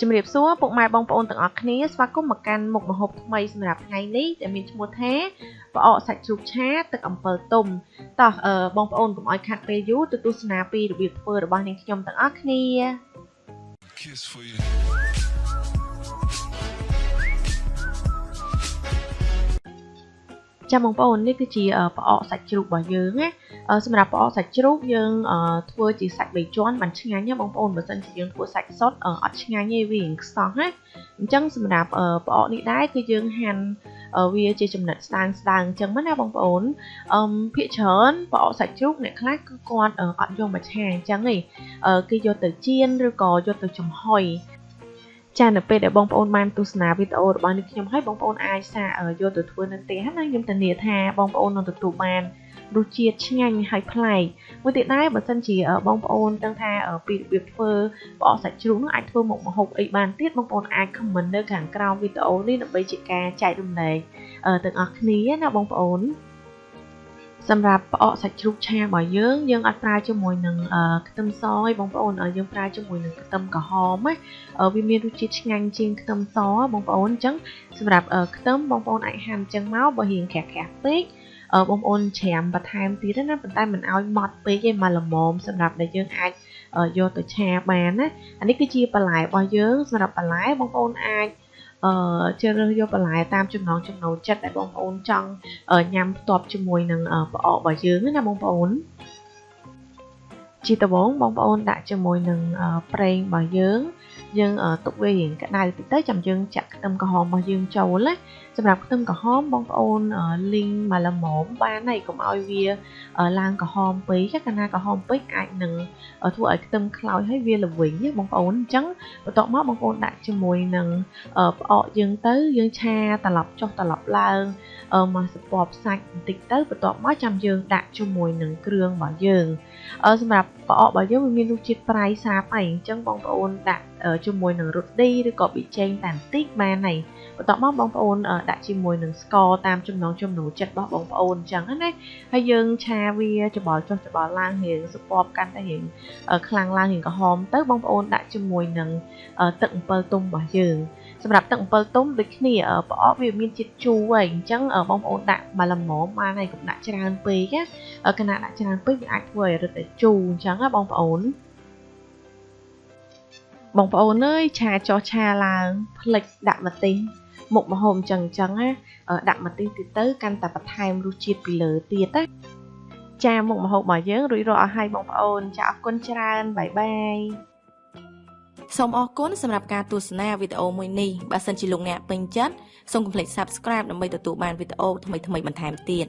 ជំរាបសួរពុកម៉ែបងប្អូនទាំងអស់គ្នាស្វាគមន៍មកកាន់មុខម្ហូបថ្មីសម្រាប់ថ្ងៃនេះដែលមានឈ្មោះថាផ្អកសាច់ជ្រូកឆាទឹកអំពិលទុំតោះបងប្អូនកុំឲ្យខាត់ពេលយូរទៅទស្សនាពីរបៀបធ្វើរបស់នាងខ្ញុំទាំងអស់គ្នា Kiss for you. ចាំបងប្អូននេះគឺជាផ្អកសាច់ជ្រូករបស់យើងណាសម្រាប់ផ្អកសាច់ជ្រូកយើងធ្វើជាសាច់បីជាន់បានឆ្ងាញ់ណាបងប្អូនបើសិនជាយើងធ្វើសាច់សុទ្ធអត់ឆ្ងាញ់ទេវាខ្សោះណាអញ្ចឹងសម្រាប់ផ្អកនេះដែរគឺយើងហាន់វាជាចំណិតស្ដើងស្ដើងអញ្ចឹងណាបងប្អូនអឺភាកច្រើនផ្អកសាច់ជ្រូកអ្នកខ្លះគឺគាត់អត់យកមកឆាអញ្ចឹងទេគេយកទៅចៀនឬក៏យកទៅចំហុយ ចានៅពេលដែលបងប្អូនបានទស្សនាវីដេអូរបស់នេះខ្ញុំហើយបងប្អូនអាចសាកយកទៅធ្វើនៅផ្ទះណាខ្ញុំធានាថាបងប្អូននឹងទទួលបានរសជាតិឆ្ងាញ់ហើយប្លែកមួយទៀតដែរបើសិនជាបងប្អូនដឹងថាពីរបៀបធ្វើផ្អកសាច់ជ្រូកនោះអាចធ្វើមុខម្ហូបអីបានទៀតបងប្អូនអាច comment នៅខាងក្រោមវីដេអូនេះដើម្បីជាការចែករំលែកទាំងអស់គ្នាណាបងប្អូន សម្រាប់ផ្អកសាច់ជ្រូកឆារបស់យើងយើងអត់ប្រើជាមួយនឹងខ្ទឹមសទេបងប្អូនយើងប្រើជាមួយនឹងខ្ទឹមក្រហមណាវាមានរសជាតិឆ្ងាញ់ជាងខ្ទឹមសបងប្អូនអញ្ចឹងសម្រាប់ខ្ទឹមបងប្អូនអាចហាន់អញ្ចឹងមកបើរៀងក្រាស់ក្រាស់ពេកបងប្អូនច្រាមបន្ថែមទៀតណាប៉ុន្តែមិនឲ្យម៉ត់ពេកទេមកល្មមសម្រាប់ដែលយើងអាចយកទៅឆាបានណាអានេះគឺជាបន្លែរបស់យើងសម្រាប់បន្លែបងប្អូនអាច អឺជ្រើសរើសយកបន្លែតាមចំណង់ចំណូលចិត្តដែលបងប្អូនចង់ញ៉ាំផ្ទាប់ជាមួយនឹងផ្អករបស់យើងណាបងប្អូនជាដំបូងបងប្អូនដាក់ជាមួយនឹងប្រេងរបស់យើង យើងទុកវារៀងក្តៅតិចទៅចាំយើងចាក់ខ្ទឹមក្រហមរបស់យើងចូលណាសម្រាប់ខ្ទឹមក្រហមបងប្អូនលីងមកល្មមបានហើយកុំឲ្យវាឡើងក្រហមពេកកាលណាក្រហមពេកអាចនឹងធ្វើឲ្យខ្ទឹមខ្លោចហើយវាល្វីងណាបងប្អូនអញ្ចឹងបន្ទាប់មកបងប្អូនដាក់ជាមួយនឹងផ្អកយើងទៅយើងឆាត្រឡប់ចុះត្រឡប់ឡើង មកសពបសាច់បន្តិចទៅបន្ទាប់មកចាំយើងដាក់ជាមួយនឹងគ្រឿងរបស់យើងសម្រាប់ផ្អករបស់យើងវាមានរសជាតិប្រៃសាបហើយអញ្ចឹងបងប្អូនដាក់ជាមួយនឹងរ៉ូឌីឬក៏ប៊ីចេងតែបន្តិចបានហើយបន្ទាប់មកបងប្អូនដាក់ជាមួយនឹងស្ករតាមចំណង់ចំណូលចិត្តរបស់បងប្អូនអញ្ចឹងណាហើយយើងឆាវាច្បល់ចុះច្បល់ឡើងរៀងសពបកាន់តែរៀងខ្លាំងឡើងរៀងក្រហមទៅបងប្អូនដាក់ជាមួយនឹងទឹកអំពិលទុំរបស់យើង សម្រាប់ទឹកអំពិលទុំដូចគ្នាប្រអប់វាមានជាតិជូរហើយអញ្ចឹងបងប្អូនដាក់មកល្មមបានហើយកុំដាក់ច្រើនពេកណាគណៈដាក់ច្រើនពេកវាអាចធ្វើឲ្យរឹតតែជូរអញ្ចឹងណាបងប្អូនបងប្អូនអើយឆាចោះឆាឡើងផ្លិចដាក់ម្ទេសមុខម្ហូបអញ្ចឹងអញ្ចឹងណាដាក់ម្ទេសទៀតទៅកាន់តែបន្ថែមរសជាតិពីលើទៀតណាចាមុខម្ហូបរបស់យើងរួចរាល់អស់ហើយបងប្អូនចាអរគុណច្រើនបាយបាយ សូមអរគុណសម្រាប់ការទស្សនាវីដេអូមួយនេះបើសិនជាលោកអ្នកពេញចិត្តសូមកុំភ្លេច Subscribe ដើម្បីទទួលបានវីដេអូថ្មីៗបន្ថែមទៀត